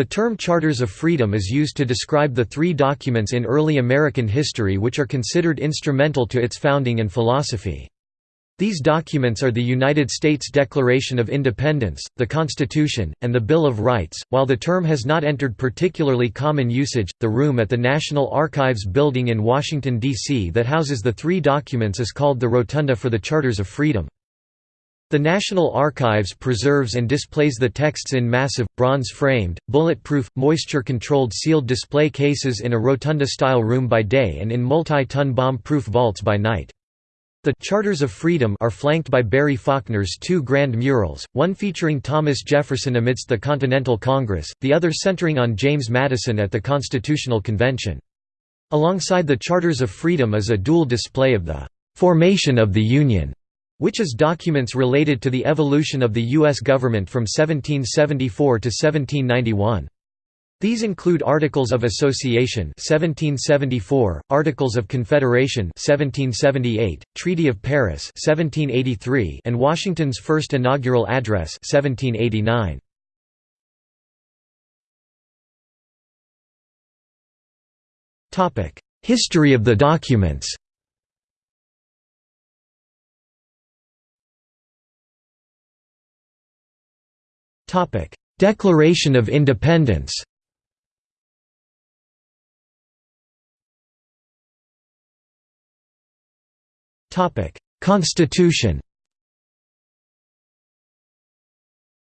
The term Charters of Freedom is used to describe the three documents in early American history which are considered instrumental to its founding and philosophy. These documents are the United States Declaration of Independence, the Constitution, and the Bill of Rights. While the term has not entered particularly common usage, the room at the National Archives building in Washington, D.C. that houses the three documents is called the Rotunda for the Charters of Freedom. The National Archives preserves and displays the texts in massive, bronze-framed, bulletproof, moisture-controlled sealed display cases in a rotunda-style room by day and in multi-ton bomb-proof vaults by night. The Charters of Freedom are flanked by Barry Faulkner's two grand murals, one featuring Thomas Jefferson amidst the Continental Congress, the other centering on James Madison at the Constitutional Convention. Alongside the Charters of Freedom is a dual display of the "'Formation of the Union' which is documents related to the evolution of the U.S. government from 1774 to 1791. These include Articles of Association 1774, Articles of Confederation 1778, Treaty of Paris 1783, and Washington's first inaugural address 1789. Topic: History of the documents. Declaration of Independence. Constitution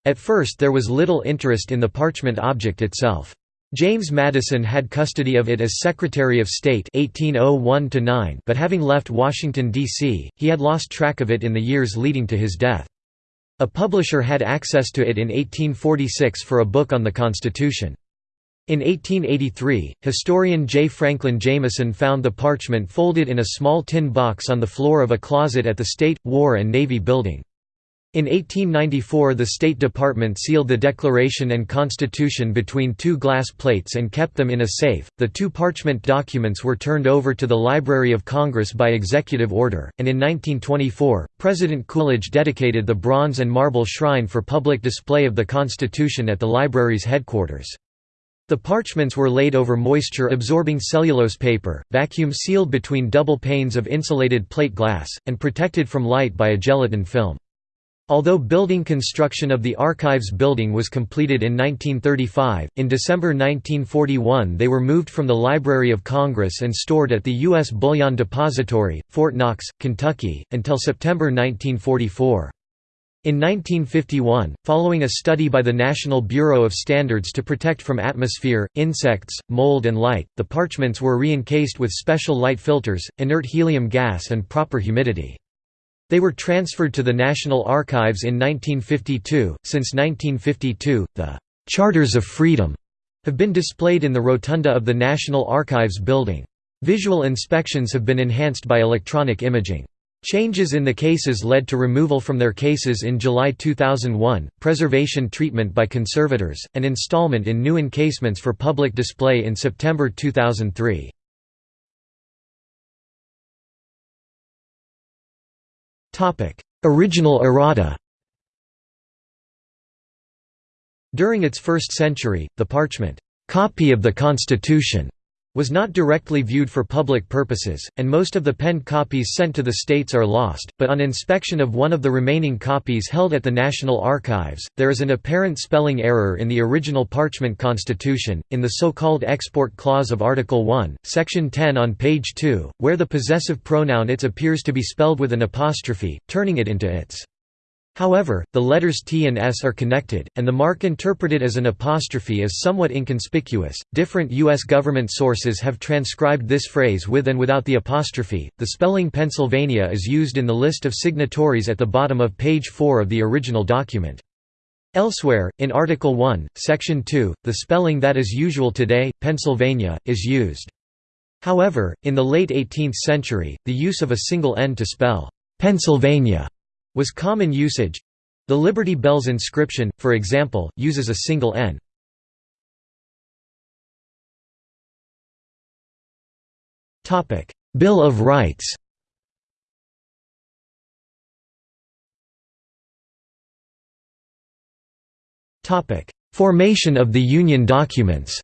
At first there was little interest in the parchment object itself. James Madison had custody of it as Secretary of State 1801 but having left Washington, D.C., he had lost track of it in the years leading to his death. A publisher had access to it in 1846 for a book on the Constitution. In 1883, historian J. Franklin Jameson found the parchment folded in a small tin box on the floor of a closet at the State, War and Navy Building. In 1894 the State Department sealed the Declaration and Constitution between two glass plates and kept them in a safe. The two parchment documents were turned over to the Library of Congress by executive order, and in 1924, President Coolidge dedicated the bronze and marble shrine for public display of the Constitution at the library's headquarters. The parchments were laid over moisture-absorbing cellulose paper, vacuum-sealed between double panes of insulated plate glass, and protected from light by a gelatin film. Although building construction of the Archives building was completed in 1935, in December 1941 they were moved from the Library of Congress and stored at the U.S. Bullion Depository, Fort Knox, Kentucky, until September 1944. In 1951, following a study by the National Bureau of Standards to protect from atmosphere, insects, mold and light, the parchments were re-encased with special light filters, inert helium gas and proper humidity. They were transferred to the National Archives in 1952. Since 1952, the Charters of Freedom have been displayed in the rotunda of the National Archives building. Visual inspections have been enhanced by electronic imaging. Changes in the cases led to removal from their cases in July 2001, preservation treatment by conservators, and installment in new encasements for public display in September 2003. Original errata. During its first century, the parchment, "'copy of the Constitution' was not directly viewed for public purposes, and most of the penned copies sent to the states are lost, but on inspection of one of the remaining copies held at the National Archives, there is an apparent spelling error in the original parchment constitution, in the so-called export clause of Article 1, Section 10 on page 2, where the possessive pronoun its appears to be spelled with an apostrophe, turning it into its. However, the letters T and S are connected, and the mark interpreted as an apostrophe is somewhat inconspicuous. Different U.S. government sources have transcribed this phrase with and without the apostrophe. The spelling Pennsylvania is used in the list of signatories at the bottom of page 4 of the original document. Elsewhere, in Article 1, Section 2, the spelling that is usual today, Pennsylvania, is used. However, in the late 18th century, the use of a single N to spell Pennsylvania was common usage. The Liberty Bells inscription, for example, uses a single N. Bill of Rights Formation of the Union documents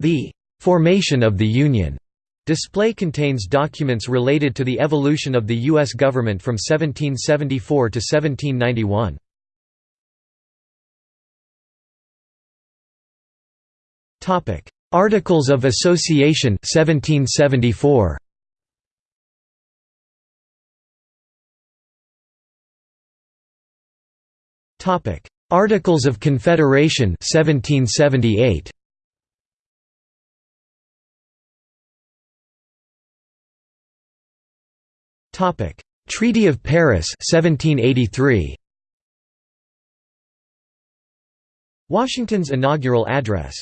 The "'Formation of the Union' display contains documents related to the evolution of the U.S. government from 1774 to 1791. Articles of Association 1774. Articles of Confederation 1778. Topic: Treaty of Paris 1783. Washington's inaugural address